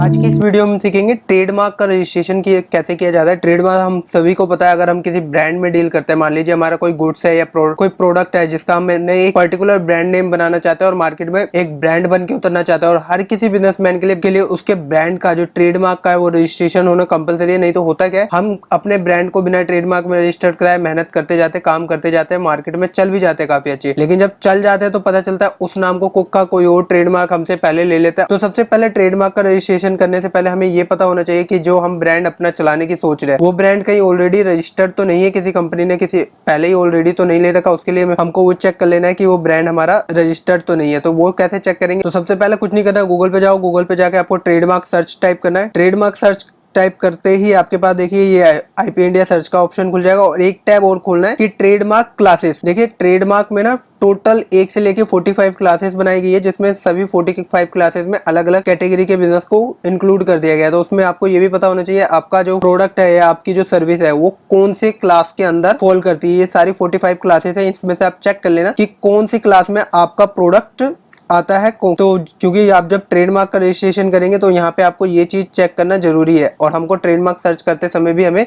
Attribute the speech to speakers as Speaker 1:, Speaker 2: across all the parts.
Speaker 1: आज की इस वीडियो में सीखेंगे ट्रेडमार्क का रजिस्ट्रेशन की कैसे किया जाता है। ट्रेडमार्क हम सभी को पता है, अगर हम किसी ब्रांड में डील करते हैं, मान लीजिए हमारा कोई गुड्स है या कोई प्रोडक्ट है जिसका हमने एक पर्टिकुलर ब्रांड नेम बनाना चाहते हैं और मार्केट में एक ब्रांड बन के उतरना चाहता है और हर किसी बिजनेसमैन के लिए के लिए उसके ब्रांड का जो ट्रेडमार्क का है वो रजिस्ट्रेशन होना कंपलसरी है, नहीं तो होता क्या है? हम अपने ब्रांड को बिना ट्रेडमार्क में रजिस्टर्ड कराए मेहनत करते जाते काम करते जाते हैं मार्केट में चल भी जाते हैं काफ़ी अच्छे। लेकिन जब चल जाते हैं तो पता चलता है उस नाम को कुक का कोई और ट्रेडमार्क हमसे पहले ले लेता है। तो सबसे पहले ट्रेडमार्क का रजिस्ट्रेशन करने से पहले हमें ये पता होना चाहिए कि जो हम ब्रांड अपना चलाने की सोच रहे हैं, वो ब्रांड कहीं ऑलरेडी रजिस्टर्ड तो नहीं है किसी कंपनी ने, किसी पहले ही ऑलरेडी तो नहीं ले रखा, उसके लिए हमको वो चेक कर लेना है कि वो ब्रांड हमारा रजिस्टर्ड तो नहीं है। तो वो कैसे चेक करेंगे? तो सबसे पहले कुछ नहीं करना गूगल पे जाओ गूगल पे जाकर आपको ट्रेडमार्क सर्च टाइप करना है। ट्रेडमार्क सर्च टाइप करते ही आपके पास देखिए ये आईपी इंडिया सर्च का ऑप्शन खुल जाएगा और एक टैब और खोलना है कि ट्रेडमार्क क्लासेस देखिए ट्रेडमार्क में ना टोटल एक से लेके 45 क्लासेस बनाई गई है, जिसमें सभी 45 क्लासेस में अलग अलग कैटेगरी के बिज़नेस को इंक्लूड कर दिया गया है। तो उसमें आपको ये भी पता होना चाहिए, आपका जो प्रोडक्ट है या आपकी जो सर्विस है, वो कौन से क्लास के अंदर फॉल करती है। ये सारी 45 क्लासेस है, इसमें से आप चेक कर लेना कि कौन सी क्लास में आपका प्रोडक्ट आता है तो क्योंकि आप जब ट्रेडमार्क का रजिस्ट्रेशन करेंगे तो यहाँ पे आपको ये चीज़ चेक करना ज़रूरी है। और हमको ट्रेडमार्क सर्च करते समय भी हमें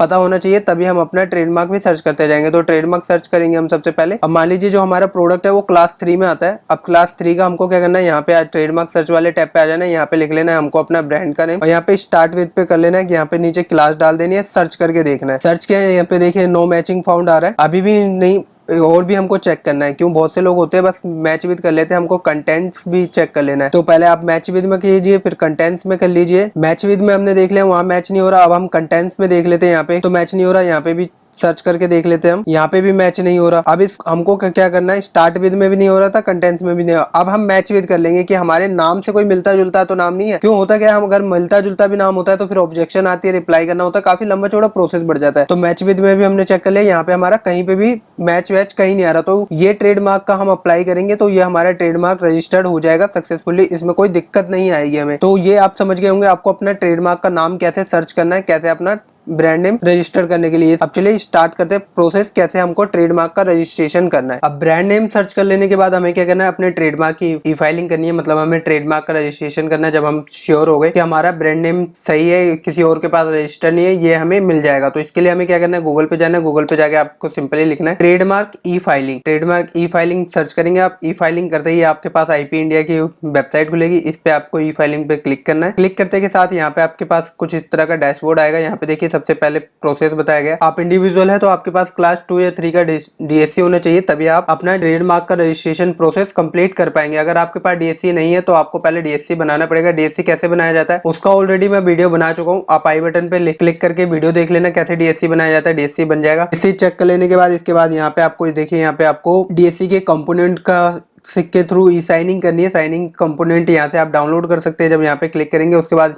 Speaker 1: पता होना चाहिए, तभी हम अपना ट्रेडमार्क भी सर्च करते जाएँगे। तो ट्रेडमार्क सर्च करेंगे हम सबसे पहले। अब मान लीजिए जो हमारा प्रोडक्ट है, वो क्लास थ्री में आता है। अब क्लास थ्री का हमको क्या करना है, यहाँ पे ट्रेडमार्क सर्च वाले टैब पे आ जाना है। यहाँ पे लिख लेना है, हमको अपना ब्रांड का नेम और यहाँ पे स्टार्ट विद पे कर लेना है कि यहाँ पे नीचे क्लास डाल देनी है सर्च करके देखना है। सर्च किया यहाँ पे देखिए नो मैचिंग फाउंड आ रहा है। अभी भी नहीं और भी हमको चेक करना है। क्यों? बहुत से लोग होते हैं, बस मैच विद कर लेते हैं, हमको कंटेंट्स भी चेक कर लेना है। तो पहले आप मैच विद में कीजिए, फिर कंटेंट्स में कर लीजिए। मैच विद में हमने देख लिया, वहाँ मैच नहीं हो रहा, अब हम कंटेंट्स में देख लेते हैं यहाँ पे। तो मैच नहीं हो रहा, यहाँ पे भी सर्च करके देख लेते हैं हम। यहाँ पे भी मैच नहीं हो रहा। अब इस, हमको क्या करना है? स्टार्ट विद में भी नहीं हो रहा था कंटेंट्स में भी नहीं अब हम मैच विद कर लेंगे कि हमारे नाम से कोई मिलता जुलता तो नाम नहीं है। क्यों होता क्या, हम अगर मिलता जुलता भी नाम होता है तो फिर ऑब्जेक्शन आती है रिप्लाई करना होता है, काफ़ी लंबा चौड़ा प्रोसेस बढ़ जाता है। तो मैच विद में भी हमने चेक कर लिया, यहाँ पे हमारा कहीं पे भी मैच वैच कहीं नहीं आ रहा। तो ये ट्रेडमार्क का हम अप्लाई करेंगे तो ये हमारा ट्रेडमार्क रजिस्टर्ड हो जाएगा सक्सेसफुली इसमें कोई दिक्कत नहीं आएगी हमें। तो ये आप समझ गए होंगे, आपको अपना ट्रेडमार्क का नाम कैसे सर्च करना है, कैसे अपना ब्रांड नेम रजिस्टर करने के लिए। अब चलिए स्टार्ट करते हैं प्रोसेस कैसे हमको ट्रेडमार्क का रजिस्ट्रेशन करना है। अब ब्रांड नेम सर्च कर लेने के बाद हमें क्या करना है? अपने ट्रेडमार्क की ई फाइलिंग करनी है। मतलब हमें ट्रेडमार्क का रजिस्ट्रेशन करना है जब हम श्योर हो गए कि हमारा ब्रांड नेम सही है, किसी और के पास रजिस्टर नहीं है, ये हमें मिल जाएगा। तो इसके लिए हमें क्या करना है? गूगल पे जाना है। गूगल पे जाके आपको सिंपली लिखना है trademark e filing trademark e filing search करेंगे आप। ई फाइलिंग करते ही आपके पास आईपी इंडिया की वेबसाइट खुलेगी। इस पे आपको ई फाइलिंग पे क्लिक करना है। क्लिक करते के साथ यहाँ पे आपके पास कुछ इस तरह का डैशबोर्ड आएगा। यहाँ पे देखिए सबसे पहले प्रोसेस बताया गया। आप इंडिविजुअल है तो आपके पास क्लास टू या थ्री का डीएससी होना चाहिए, तभी आप अपना ट्रेडमार्क का रजिस्ट्रेशन प्रोसेस कंप्लीट कर पाएँगे। अगर आपके पास डीएससी नहीं है तो आपको पहले डीएससी बनाना पड़ेगा। डीएससी कैसे बनाया जाता है, उसका ऑलरेडी मैं वीडियो बना चुका हूँ। आप आई बटन पे क्लिक करके वीडियो देख लेना कैसे डीएससी बनाया जाता है। डीएससी बन जाएगा। इसी चेक कर लेने के बाद, इसके बाद यहाँ पे आपको, देखिए यहाँ पे आपको डीएससी के कंपोनेंट का के थ्रू ई साइनिंग करनी है। साइनिंग कंपोनेंट यहाँ से आप डाउनलोड कर सकते हैं। जब यहाँ पे क्लिक करेंगे, उसके बाद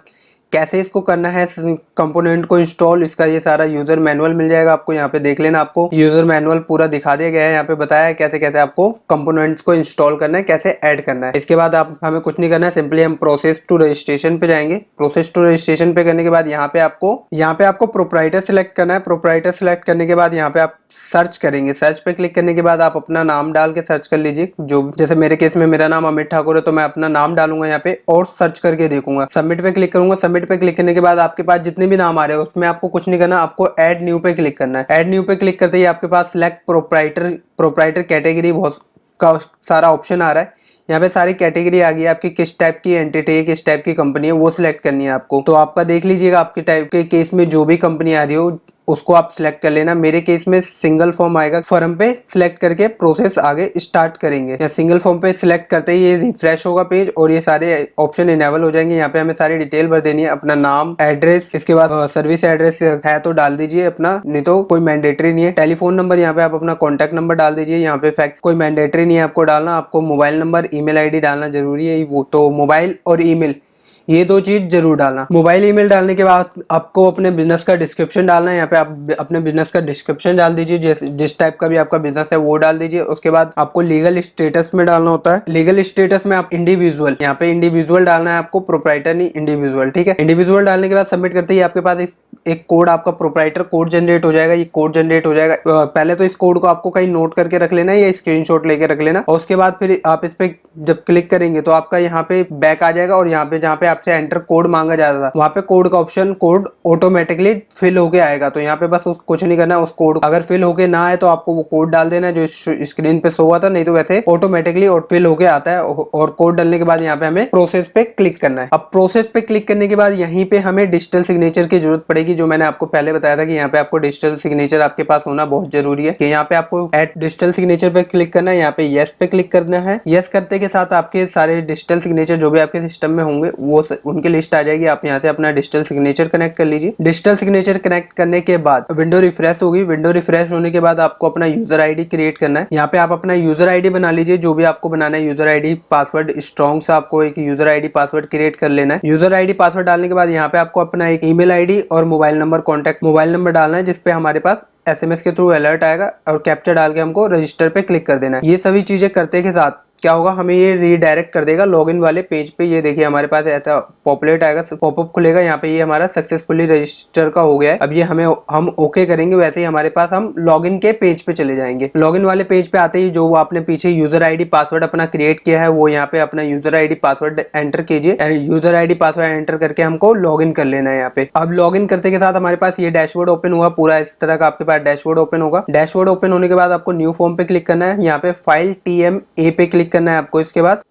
Speaker 1: कैसे इसको करना है कंपोनेंट को इंस्टॉल इसका ये सारा यूज़र मैनुअल मिल जाएगा आपको, यहाँ पे देख लेना आपको। यूज़र मैनुअल पूरा दिखा दिया गया है, यहाँ पे बताया है कैसे कैसे आपको कंपोनेंट्स को इंस्टॉल करना है, कैसे ऐड करना है। इसके बाद आप, हमें कुछ नहीं करना है सिंपली हम प्रोसेस टू रजिस्ट्रेशन पे जाएँगे। प्रोसेस टू रजिस्ट्रेशन पे करने के बाद यहाँ पे आपको, यहाँ पे आपको प्रोपराइटर सिलेक्ट करना है। प्रोपराइटर सिलेक्ट करने के बाद यहाँ पे आप सर्च करेंगे। सर्च पे क्लिक करने के बाद आप अपना नाम डाल के सर्च कर लीजिए। जो, जैसे मेरे केस में मेरा नाम अमित ठाकुर है तो मैं अपना नाम डालूँगा यहाँ पे और सर्च करके देखूँगा। सबमिट पे क्लिक करूँगा पे क्लिक करने के बाद आपके पास जितने भी नाम आ रहे हैं, उसमें आपको कुछ नहीं करना, आपको एड न्यू पे क्लिक करना है। एड न्यू पे क्लिक करते ही आपके पास सिलेक्ट प्रोपराइटर प्रोपराइटर कैटेगरी बहुत का सारा ऑप्शन आ रहा है। यहाँ पे सारी कैटेगरी आ गई है, आपकी किस टाइप की एंटिटी है किस टाइप की कंपनी है, वो सिलेक्ट करनी है आपको। तो आपका देख लीजिएगा, आपके टाइप के केस में जो भी कंपनी आ रही हो उसको आप सिलेक्ट कर लेना। मेरे केस में सिंगल फॉर्म आएगा। फॉर्म पे सिलेक्ट करके प्रोसेस आगे स्टार्ट करेंगे। या सिंगल फॉर्म पे सिलेक्ट करते ही ये रिफ्रेश होगा पेज और ये सारे ऑप्शन इनेबल हो जाएँगे। यहाँ पे हमें सारी डिटेल भर देनी है। अपना नाम एड्रेस इसके बाद सर्विस एड्रेस है तो डाल दीजिए अपना। नहीं तो कोई मैंडेटरी नहीं है। टेलीफोन नंबर यहाँ पे आप अपना कॉन्टैक्ट नंबर डाल दीजिए। यहाँ पे फैक्स कोई मैंडेटरी नहीं है आपको डालना। आपको मोबाइल नंबर ईमेल आईडी डालना ज़रूरी है। वो तो मोबाइल और ईमेल ये दो चीज़ ज़रूर डालना। मोबाइल ईमेल डालने के बाद आपको अपने बिज़नेस का डिस्क्रिप्शन डालना है। यहाँ पे आप अपने बिज़नेस का डिस्क्रिप्शन डाल दीजिए। जिस टाइप का भी आपका बिज़नेस है वो डाल दीजिए। उसके बाद आपको लीगल स्टेटस में डालना होता है। लीगल स्टेटस में आप इंडिविजुअल, यहाँ पे इंडिविजुअल डालना है आपको प्रोपराइटर नहीं इंडिविजुअल, ठीक है? इंडिविजुअल डालने के बाद सबमिट करते ही आपके पास एक कोड, आपका प्रोपराइटर कोड जनरेट हो जाएगा। ये कोड जनरेट हो जाएगा। पहले तो इस कोड को आपको कहीं नोट करके रख लेना है या स्क्रीनशॉट लेके रख लेना। और उसके बाद फिर आप इस पर जब क्लिक करेंगे तो आपका यहाँ पे बैक आ जाएगा। और यहाँ पे, जहाँ पे आपसे एंटर कोड मांगा जाता था। वहाँ पे कोड का ऑप्शन कोड ऑटोमेटिकली फिल होके आएगा। तो यहाँ पे बस कुछ नहीं करना, उस कोड अगर फिल होके ना आए तो आपको वो कोड डाल देना जो स्क्रीन पे शो हुआ था। नहीं तो वैसे ऑटोमेटिकली फिल होके आता है। और कोड डालने के बाद यहाँ पे हमें प्रोसेस पे क्लिक करना है। अब प्रोसेस पे क्लिक करने के बाद यहीं पे हमें डिजिटल सिग्नेचर की ज़रूरत पड़ेगी, जो मैंने आपको पहले बताया था कि यहाँ पे आपको डिजिटल सिग्नेचर आपके पास होना बहुत ज़रूरी है। कि यहाँ पे आपको एट डिजिटल सिग्नेचर पे क्लिक करना है, यहाँ पे येस पे क्लिक करना है। येस करते के साथ आपके सारे डिजिटल सिग्नेचर जो भी आपके सिस्टम में होंगे, वो उनकी लिस्ट आ जाएगी। आप यहाँ से अपना डिजिटल सिग्नेचर कनेक्ट कर लीजिए। डिजिटल सिग्नेचर कनेक्ट करने के बाद विंडो रिफ्रेश होगी। विंडो रिफ्रेश होने के बाद आपको अपना यूज़र आईडी क्रिएट करना है। यहाँ पे आप अपना यूज़र आईडी बना लीजिए। जो भी आपको बनाना है यूज़र आईडी पासवर्ड स्ट्रॉन्ग से आपको एक यूज़र आईडी पासवर्ड क्रिएट कर लेना है। यूज़र आईडी पासवर्ड डालने के बाद यहाँ पे आपको अपना एक ईमेल आईडी और mobile number contact mobile number डालना है, जिसपे हमारे पास एसएमएस के थ्रू अलर्ट आएगा और कैप्चर डाल के हमको रजिस्टर पे क्लिक कर देना है। ये सभी चीज़ें करते के साथ क्या होगा? हमें ये रीडायरेक्ट कर देगा लॉगिन वाले पेज पे। ये देखिए, हमारे पास ऐसा पॉपुलेट आएगा पॉपअप खुलेगा। यहाँ पे ये हमारा सक्सेसफुली रजिस्टर का हो गया है। अब ये हमें, हम ओके करेंगे, वैसे ही हमारे पास हम लॉगिन के पेज पे चले जाएँगे। लॉगिन वाले पेज पे आते ही जो आपने पीछे यूज़र आईडी पासवर्ड अपना क्रिएट किया है, वो यहाँ पे अपना यूज़र आईडी पासवर्ड एंटर कीजिए। यूज़र आईडी पासवर्ड एंटर करके हमको लॉग कर लेना है यहाँ पे। अब लॉग करते के साथ हमारे पास ये डैशबोर्ड ओपन हुआ, पूरा इस तरह का आपके पास डैशबोर्ड ओपन होगा। डैशबोर्ड ओपन होने के बाद आपको न्यू फॉर्म पे क्लिक करना है। यहाँ पे फ़ाइल टी पे क्लिक करना है आपको इसके बाद।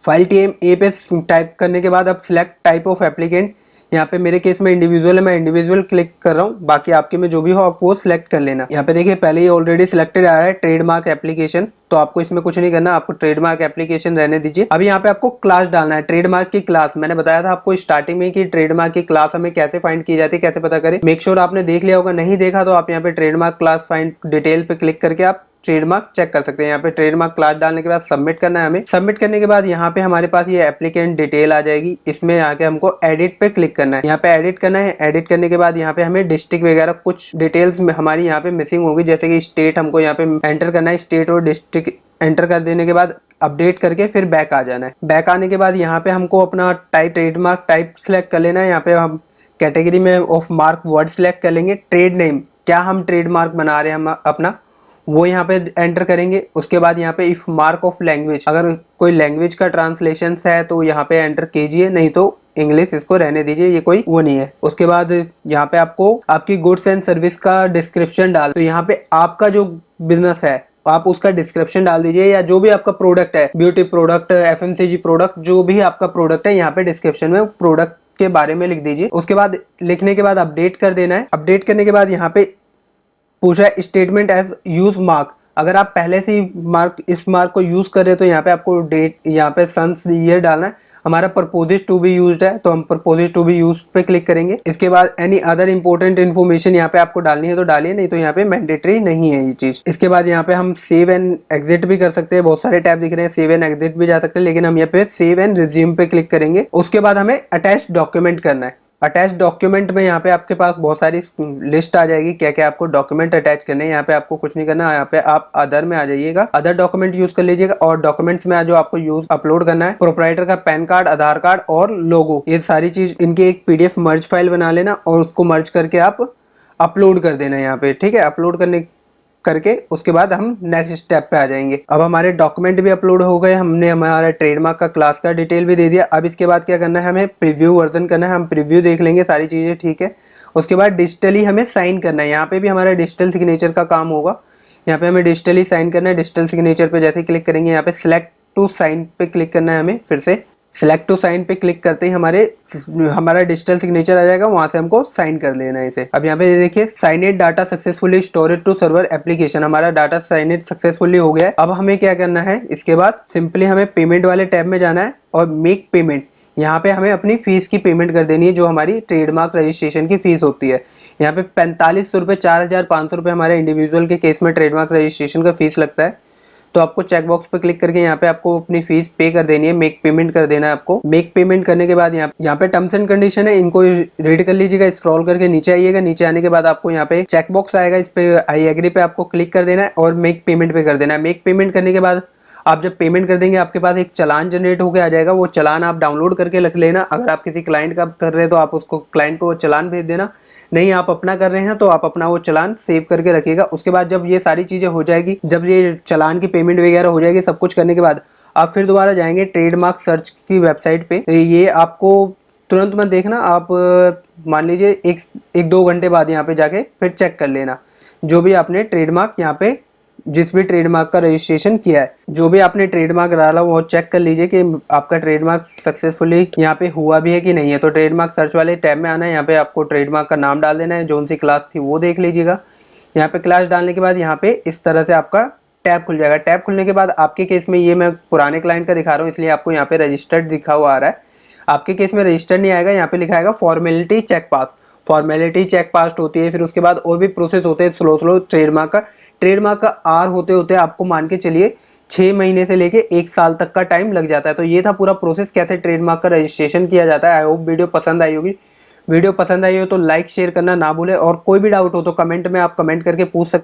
Speaker 1: फ़ाइल टी एम ए पे टाइप करने के बाद आप सिलेक्ट टाइप ऑफ़ एप्लीकेंट यहाँ पे मेरे केस में इंडिविजुअल है, मैं इंडिविजुअल क्लिक कर रहा हूँ। बाकी आपके में जो भी हो, आप वो सिलेक्ट कर लेना। यहाँ पे देखिए, पहले ही ऑलरेडी सिलेक्टेड आ रहा है ट्रेडमार्क एप्लीकेशन तो आपको इसमें कुछ नहीं करना, आपको ट्रेडमार्क एप्लीकेशन रहने दीजिए। अभी यहाँ पे आपको क्लास डालना है ट्रेडमार्क की क्लास मैंने बताया था आपको स्टार्टिंग में कि ट्रेडमार्क की क्लास हमें कैसे फाइंड की जाती है, कैसे पता करें। मेक श्योर आपने देख लिया होगा, नहीं देखा तो आप यहाँ पे ट्रेडमार्क क्लास फाइंड डिटेल पे क्लिक करके आप ट्रेडमार्क चेक कर सकते हैं। यहाँ पे ट्रेडमार्क क्लास डालने के बाद सबमिट करना है हमें। सबमिट करने के बाद यहाँ पे हमारे पास ये एप्लीकेंट डिटेल आ जाएगी। इसमें आके हमको एडिट पे क्लिक करना है। यहाँ पे एडिट करना है। एडिट करने के बाद यहाँ पे हमें डिस्ट्रिक्ट वगैरह कुछ डिटेल्स हमारी यहाँ पे मिसिंग होगी। जैसे कि स्टेट हमको यहाँ पे एंटर करना है। स्टेट और डिस्ट्रिक्ट एंटर कर देने के बाद अपडेट करके फिर बैक आ जाना है। बैक आने के बाद यहाँ पे हमको अपना टाइप ट्रेडमार्क टाइप सेलेक्ट कर लेना है। यहाँ पे हम कैटेगरी में ऑफ़ मार्क वर्ड सेलेक्ट कर लेंगे। ट्रेड नेम क्या हम ट्रेडमार्क बना रहे हैं हम अपना? वो यहाँ पे एंटर करेंगे। उसके बाद यहाँ पे इफ़ मार्क ऑफ़ लैंग्वेज अगर कोई लैंग्वेज का ट्रांसलेशन है तो यहाँ पे एंटर कीजिए, नहीं तो इंग्लिश इसको रहने दीजिए, ये कोई वो नहीं है। उसके बाद यहाँ पे आपको आपकी गुड्स एंड सर्विस का डिस्क्रिप्शन डाल तो यहाँ पे आपका जो बिज़नेस है, आप उसका डिस्क्रिप्शन डाल दीजिए, या जो भी आपका प्रोडक्ट है ब्यूटी प्रोडक्ट एफएमसीजी प्रोडक्ट जो भी आपका प्रोडक्ट है, यहाँ पे डिस्क्रिप्शन में प्रोडक्ट के बारे में लिख दीजिए। उसके बाद लिखने के बाद अपडेट कर देना है। अपडेट करने के बाद यहाँ पे पूछा है स्टेटमेंट एज यूज़ मार्क अगर आप पहले से ही मार्क इस मार्क को यूज़ कर रहे हो तो यहाँ पे आपको डेट यहाँ पे सन्स ईयर डालना है। हमारा प्रपोजिज टू बी यूज़ है तो हम प्रपोजिज टू बी यूज़ पे क्लिक करेंगे। इसके बाद एनी अदर इंपॉर्टेंट इन्फॉर्मेशन यहाँ पे आपको डालनी है तो डालिए, नहीं तो यहाँ पे मैंडेटरी नहीं है ये चीज़। इसके बाद यहाँ पे हम सेव एंड एग्जिट भी कर सकते हैं, बहुत सारे टैब दिख रहे हैं सेव एंड एग्जिट भी जा सकते हैं, लेकिन हम यहाँ पे सेव एंड रिज्यूम पे क्लिक करेंगे। उसके बाद हमें अटैच डॉक्यूमेंट करना है। अटैच डॉक्यूमेंट में यहाँ पे आपके पास बहुत सारी लिस्ट आ जाएगी क्या क्या आपको डॉक्यूमेंट अटैच करने हैं। यहाँ पे आपको कुछ नहीं करना, यहाँ पे आप अदर में आ जाइएगा। अदर डॉक्यूमेंट यूज़ कर लीजिएगा और डॉक्यूमेंट्स में जो आपको यूज़ अपलोड करना है प्रोपराइटर का पैन कार्ड आधार कार्ड और लोगो ये सारी चीज़ इनकी एक पीडीएफ मर्ज फ़ाइल बना लेना और उसको मर्ज करके आप अपलोड कर देना यहाँ पे, ठीक है? अपलोड करने करके उसके बाद हम नेक्स्ट स्टेप पे आ जाएँगे। अब हमारे डॉक्यूमेंट भी अपलोड हो गए, हमने हमारा ट्रेडमार्क का क्लास का डिटेल भी दे दिया। अब इसके बाद क्या करना है, हमें प्रीव्यू वर्जन करना है, हम प्रीव्यू देख लेंगे सारी चीज़ें, ठीक है? उसके बाद डिजिटली हमें साइन करना है। यहाँ पे भी हमारा डिजिटल सिग्नेचर का काम होगा। यहाँ पे हमें डिजिटली साइन करना है डिजिटल सिग्नेचर पे जैसे क्लिक करेंगे, यहाँ पे सिलेक्ट टू साइन पे क्लिक करना है हमें, फिर से। सिलेक्ट टू साइन पे क्लिक करते ही हमारे हमारा डिजिटल सिग्नेचर आ जाएगा, वहाँ से हमको साइन कर लेना है इसे। अब यहाँ पे देखिए signed data successfully storage to server application हमारा डाटा साइनेट सक्सेसफुली हो गया है। अब हमें क्या करना है, इसके बाद सिंपली हमें पेमेंट वाले टैब में जाना है और मेक पेमेंट यहाँ पे हमें अपनी फ़ीस की पेमेंट कर देनी है, जो हमारी ट्रेडमार्क रजिस्ट्रेशन की फ़ीस होती है। यहाँ पे पैंतालीस सौ रुपये चार हज़ार पाँच सौ रुपये हमारे इंडिविजुअल के केस में ट्रेडमार्क रजिस्ट्रेशन का फ़ीस लगता है। तो आपको चेकबॉक्स पे क्लिक करके यहाँ पे आपको अपनी फ़ीस पे कर देनी है मेक पेमेंट कर देना है आपको। मेक पेमेंट करने के बाद यहाँ यहाँ पे टर्म्स एंड कंडीशन है, इनको रीड कर लीजिएगा स्क्रॉल करके नीचे आइएगा, नीचे आने के बाद आपको यहाँ पे चेकबॉक्स आएगा, इस पे आई एग्री पे आपको क्लिक कर देना है और मेक पेमेंट पे कर देना है। मेक पेमेंट करने के बाद आप जब पेमेंट कर देंगे, आपके पास एक चलान जनरेट होकर आ जाएगा। वो चलान आप डाउनलोड करके रख लेना। अगर आप किसी क्लाइंट का कर रहे हैं तो आप उसको क्लाइंट को चलान भेज देना। नहीं, आप अपना कर रहे हैं तो आप अपना वो चलान सेव करके रखिएगा। उसके बाद जब ये सारी चीज़ें हो जाएगी, जब ये चलान की पेमेंट वगैरह हो जाएगी, सब कुछ करने के बाद, आप फिर दोबारा जाएँगे ट्रेडमार्क सर्च की वेबसाइट पे। ये आपको तुरंत मत देखना, आप, मान लीजिए, एक एक दो घंटे बाद यहाँ पे जाके फिर चेक कर लेना। जो भी आपने ट्रेडमार्क यहाँ पे जिस भी ट्रेडमार्क का रजिस्ट्रेशन किया है, जो भी आपने ट्रेडमार्क डाला वो चेक कर लीजिए कि आपका ट्रेडमार्क सक्सेसफुली यहाँ पे हुआ भी है कि नहीं है। तो ट्रेडमार्क सर्च वाले टैब में आना है, यहाँ पे आपको ट्रेडमार्क का नाम डाल देना है, जो सी क्लास थी वो देख लीजिएगा। यहाँ पे क्लास डालने के बाद यहाँ पे इस तरह से आपका टैब खुल जाएगा। टैब खुलने के बाद आपके केस में ये मैं पुराने क्लाइंट का दिखा रहा हूँ, इसलिए आपको यहाँ पे रजिस्टर्ड दिखा हुआ आ रहा है। आपके केस में रजिस्टर्ड नहीं आएगा, यहाँ पे लिखा आएगा formality check pass formality check pass होती है, फिर उसके बाद और भी प्रोसेस होते हैं स्लो स्लो ट्रेडमार्क का। ट्रेडमार्क का आर होते होते आपको मान के चलिए छः महीने से लेके एक साल तक का टाइम लग जाता है। तो ये था पूरा प्रोसेस कैसे ट्रेडमार्क का रजिस्ट्रेशन किया जाता है। आई होप वीडियो पसंद आई होगी। वीडियो पसंद आई हो तो लाइक शेयर करना ना भूलें और कोई भी डाउट हो तो कमेंट में आप कमेंट करके पूछ सकते